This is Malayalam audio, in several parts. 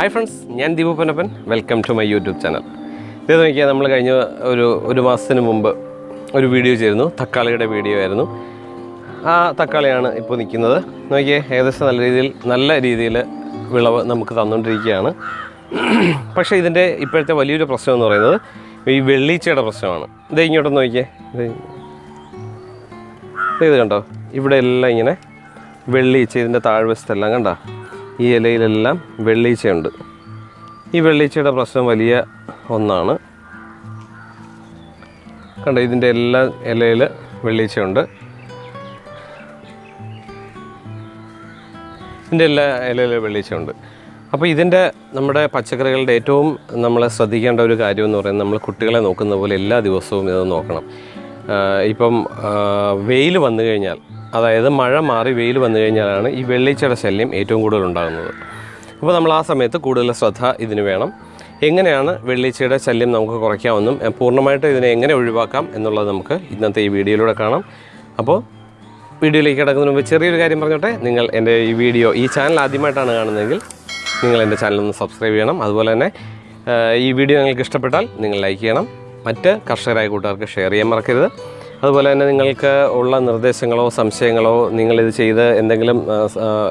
ഹായ് ഫ്രണ്ട്സ് ഞാൻ Deepu Ponnappan. Welcome to my YouTube channel ഇത് നോക്കിയാൽ നമ്മൾ കഴിഞ്ഞ ഒരു ഒരു മാസത്തിന് മുമ്പ് ഒരു വീഡിയോ ചെയ്തിരുന്നു. തക്കാളിയുടെ വീഡിയോ ആയിരുന്നു. ആ തക്കാളിയാണ് ഇപ്പോൾ നിൽക്കുന്നത് നോക്കിയേ ഏകദേശം നല്ല രീതിയിൽ നല്ല രീതിയിൽ വിളവ് നമുക്ക് തന്നുകൊണ്ടിരിക്കുകയാണ് പക്ഷേ ഇതിന്റെ ഇപ്പോഴത്തെ വലിയൊരു പ്രശ്നം എന്ന് പറയുന്നത് ഈ വെള്ളീച്ചയുടെ പ്രശ്നമാണ്. ഇത് ഇങ്ങോട്ടൊന്ന് നോക്കിയേ. ഇത് ഇത് കണ്ടോ? ഇവിടെ എല്ലാം ഇങ്ങനെ വെള്ളീച്ച ഇതിന്റെ താഴ്വശത്തെല്ലാം കണ്ടോ? ഈ ഇലയിലെല്ലാം വെള്ളീച്ചയുണ്ട്. ഈ വെള്ളീച്ചയുടെ പ്രശ്നം വലിയ ഒന്നാണ്. കണ്ട ഇതിന്റെ എല്ലാ ഇലയിൽ വെള്ളീച്ചയുണ്ട്. ഇതിന്റെ എല്ലാ ഇലയിൽ വെള്ളീച്ചയുണ്ട്. അപ്പോൾ ഇതിന്റെ നമ്മുടെ പച്ചക്കറികളുടെ ഏറ്റവും നമ്മൾ ശ്രദ്ധിക്കേണ്ട ഒരു കാര്യം എന്ന് പറയുന്നത് നമ്മൾ കുട്ടികളെ നോക്കുന്ന പോലെ എല്ലാ ദിവസവും ഇത് നോക്കണം. ഇപ്പം വെയിൽ വന്നു കഴിഞ്ഞാൽ അതായത് മഴ മാറി വെയിൽ വന്നു കഴിഞ്ഞാലാണ് ഈ വെള്ളീച്ചയുടെ ശല്യം ഏറ്റവും കൂടുതൽ ഉണ്ടാകുന്നത്. അപ്പോൾ നമ്മൾ ആ സമയത്ത് കൂടുതൽ ശ്രദ്ധ ഇതിന് വേണം. എങ്ങനെയാണ് വെള്ളീച്ചയുടെ ശല്യം നമുക്ക് കുറയ്ക്കാമെന്നും പൂർണമായിട്ട് ഇതിനെ എങ്ങനെ ഒഴിവാക്കാം എന്നുള്ളത് നമുക്ക് ഇന്നത്തെ ഈ വീഡിയോയിലൂടെ കാണാം. അപ്പോൾ വീഡിയോയിലേക്ക് കിടക്കുന്നതിന് മുമ്പ് ചെറിയൊരു കാര്യം പറഞ്ഞോട്ടെ. നിങ്ങൾ എന്റെ ഈ വീഡിയോ ഈ ചാനൽ ആദ്യമായിട്ടാണ് കാണുന്നതെങ്കിൽ നിങ്ങൾ എന്റെ ചാനൽ ഒന്ന് സബ്സ്ക്രൈബ് ചെയ്യണം. അതുപോലെ തന്നെ ഈ വീഡിയോ നിങ്ങൾക്ക് ഇഷ്ടപ്പെട്ടാൽ നിങ്ങൾ ലൈക്ക് ചെയ്യണം. മറ്റ് കർഷകരായ കൂട്ടുകാർക്ക് ഷെയർ ചെയ്യാൻ മറക്കരുത്. അതുപോലെ തന്നെ നിങ്ങൾക്ക് ഉള്ള നിർദ്ദേശങ്ങളോ സംശയങ്ങളോ നിങ്ങളിത് ചെയ്ത് എന്തെങ്കിലും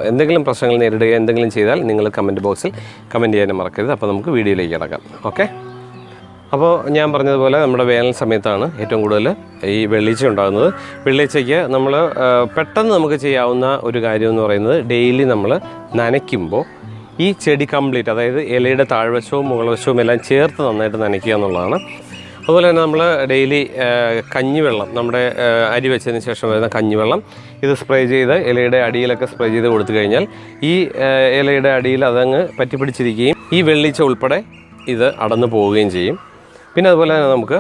എന്തെങ്കിലും പ്രശ്നങ്ങൾ നേരിടുകയോ എന്തെങ്കിലും ചെയ്താൽ നിങ്ങൾ കമന്റ് ബോക്സിൽ കമന്റ് ചെയ്യാനും മറക്കരുത്. അപ്പോൾ നമുക്ക് വീഡിയോയിലേക്ക് കിടക്കാം. ഓക്കെ? അപ്പോൾ ഞാൻ പറഞ്ഞതുപോലെ നമ്മുടെ വേനൽ സമയത്താണ് ഏറ്റവും കൂടുതൽ ഈ വെള്ളീച്ച ഉണ്ടാകുന്നത്. വെള്ളീച്ചയ്ക്ക് നമ്മൾ പെട്ടെന്ന് നമുക്ക് ചെയ്യാവുന്ന ഒരു കാര്യം എന്ന് പറയുന്നത് ഡെയിലി നമ്മൾ നനയ്ക്കുമ്പോൾ ഈ ചെടി കംപ്ലീറ്റ് അതായത് ഇലയുടെ താഴ്വശവും മുകൾവശവും എല്ലാം ചേർത്ത് നന്നായിട്ട് നനയ്ക്കുക എന്നുള്ളതാണ്. അതുപോലെ തന്നെ നമ്മൾ ഡെയിലി കഞ്ഞിവെള്ളം നമ്മുടെ അരി വെച്ചതിന് ശേഷം വരുന്ന കഞ്ഞിവെള്ളം ഇത് സ്പ്രേ ചെയ്ത് ഇലയുടെ അടിയിലൊക്കെ സ്പ്രേ ചെയ്ത് കൊടുത്തു കഴിഞ്ഞാൽ ഈ ഇലയുടെ അടിയിൽ അതങ്ങ് പറ്റിപ്പിടിച്ചിരിക്കുകയും ഈ വെള്ളീച്ച ഉൾപ്പെടെ ഇത് അടന്നു പോവുകയും ചെയ്യും. പിന്നെ അതുപോലെ തന്നെ നമുക്ക്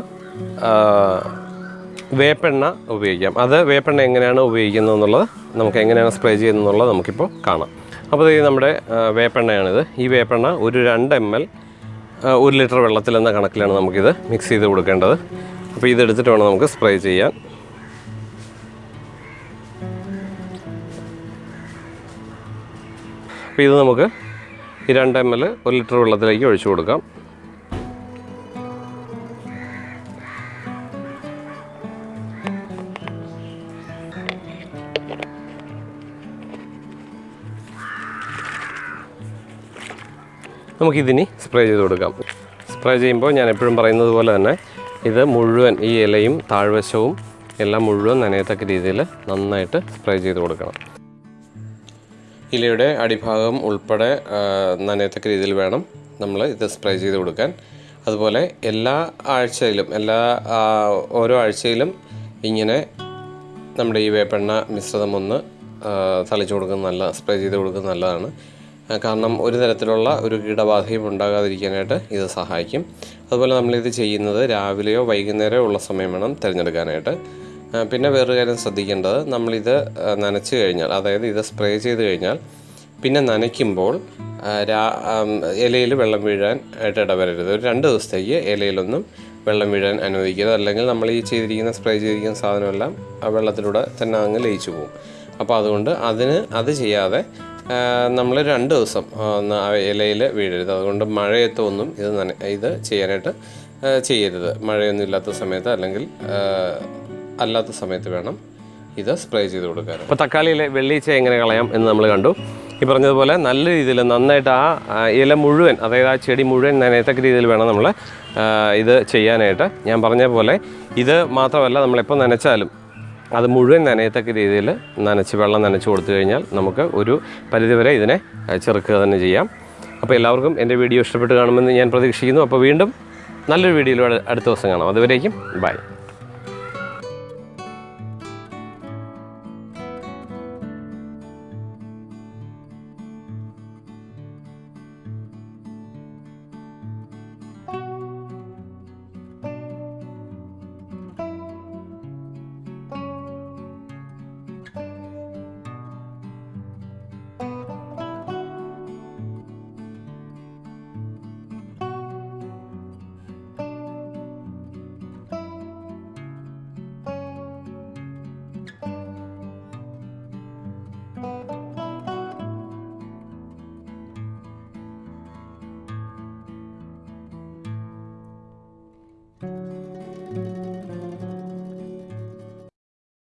വേപ്പെണ്ണ ഉപയോഗിക്കാം. അത് വേപ്പെണ്ണ എങ്ങനെയാണ് ഉപയോഗിക്കുന്നത് എന്നുള്ളത് നമുക്ക് എങ്ങനെയാണ് സ്പ്രേ ചെയ്യുന്നത് എന്നുള്ളത് നമുക്കിപ്പോൾ കാണാം. അപ്പോൾ ഇത് നമ്മുടെ വേപ്പെണ്ണയാണിത്. ഈ വേപ്പെണ്ണ ഒരു രണ്ട് എം എൽ ഒരു ലിറ്റർ വെള്ളത്തിൽ എന്ന കണക്കിലാണ് നമുക്കിത് മിക്സ് ചെയ്ത് കൊടുക്കേണ്ടത്. അപ്പോൾ ഇതെടുത്തിട്ട് വേണം നമുക്ക് സ്പ്രേ ചെയ്യാൻ. അപ്പോൾ ഇത് നമുക്ക് ഈ രണ്ട് എം എൽ ഒരു ലിറ്റർ വെള്ളത്തിലേക്ക് ഒഴിച്ചു കൊടുക്കാം. നമുക്കിതിനി സ്പ്രേ ചെയ്ത് കൊടുക്കാം. സ്പ്രേ ചെയ്യുമ്പോൾ ഞാൻ എപ്പോഴും പറയുന്നത് പോലെ തന്നെ ഇത് മുഴുവൻ ഈ ഇലയും താഴ്വശവും എല്ലാം മുഴുവൻ നനയത്തക്ക രീതിയിൽ നന്നായിട്ട് സ്പ്രേ ചെയ്ത് കൊടുക്കണം. ഇലയുടെ അടിഭാഗം ഉൾപ്പെടെ നനയത്തക്ക രീതിയിൽ വേണം നമ്മൾ ഇത് സ്പ്രേ ചെയ്ത് കൊടുക്കാൻ. അതുപോലെ എല്ലാ ആഴ്ചയിലും എല്ലാ ഓരോ ആഴ്ചയിലും ഇങ്ങനെ നമ്മുടെ ഈ വേപ്പെണ്ണ മിശ്രിതം ഒന്ന് തളിച്ചു കൊടുക്കുന്നത് നല്ല സ്പ്രേ ചെയ്ത് കൊടുക്കുന്നത് നല്ലതാണ്. കാരണം ഒരു തരത്തിലുള്ള ഒരു കീടബാധയും ഉണ്ടാകാതിരിക്കാനായിട്ട് ഇത് സഹായിക്കും. അതുപോലെ നമ്മളിത് ചെയ്യുന്നത് രാവിലെയോ വൈകുന്നേരമോ ഉള്ള സമയം വേണം തിരഞ്ഞെടുക്കാനായിട്ട്. പിന്നെ വേറൊരു കാര്യം ശ്രദ്ധിക്കേണ്ടത് നമ്മളിത് നനച്ചു കഴിഞ്ഞാൽ അതായത് ഇത് സ്പ്രേ ചെയ്ത് കഴിഞ്ഞാൽ പിന്നെ നനയ്ക്കുമ്പോൾ ഇലയിൽ വെള്ളം വീഴാൻ ആയിട്ട് ഇടവരരുത്. ഒരു രണ്ട് ദിവസത്തേക്ക് ഇലയിലൊന്നും വെള്ളം വീഴാൻ അനുവദിക്കരുത്. അല്ലെങ്കിൽ നമ്മൾ ഈ ചെയ്തിരിക്കുന്ന സ്പ്രേ ചെയ്തിരിക്കുന്ന സാധനമെല്ലാം വെള്ളത്തിലൂടെ തന്നെ അങ്ങ് ലയിച്ചു പോകും. അപ്പോൾ അതുകൊണ്ട് അതിന് അത് ചെയ്യാതെ നമ്മൾ രണ്ട് ദിവസം ഇലയിൽ വീഴരുത്. അതുകൊണ്ട് മഴയത്ത് ഒന്നും ഇത് നന ഇത് ചെയ്യാനായിട്ട് ചെയ്യരുത്. മഴയൊന്നും ഇല്ലാത്ത സമയത്ത് അല്ലെങ്കിൽ അല്ലാത്ത സമയത്ത് വേണം ഇത് സ്പ്രേ ചെയ്ത് കൊടുക്കാൻ അപ്പോൾ തക്കാളിയിലെ വെള്ളീച്ച എങ്ങനെ കളയാം എന്ന് നമ്മൾ കണ്ടു. ഈ പറഞ്ഞതുപോലെ നല്ല രീതിയിൽ നന്നായിട്ട് ആ, ഇല മുഴുവൻ അതായത് ആ ചെടി മുഴുവൻ നനയത്തക്ക രീതിയിൽ വേണം നമ്മൾ ഇത് ചെയ്യാനായിട്ട്. ഞാൻ പറഞ്ഞ പോലെ ഇത് മാത്രമല്ല നമ്മളെപ്പോൾ നനച്ചാലും അത് മുഴുവൻ നനയത്തക്ക രീതിയിൽ നനച്ച് വെള്ളം നനച്ച് കൊടുത്തു കഴിഞ്ഞാൽ നമുക്ക് ഒരു പരിധിവരെ ഇതിനെ ചെറുക്കുക തന്നെ ചെയ്യാം. അപ്പോൾ എല്ലാവർക്കും എന്റെ വീഡിയോ ഇഷ്ടപ്പെട്ട് കാണുമെന്ന് ഞാൻ പ്രതീക്ഷിക്കുന്നു. അപ്പോൾ വീണ്ടും നല്ലൊരു വീഡിയോയിലൂടെ അടുത്ത ദിവസം കാണാം. അതുവരേക്കും ബൈ.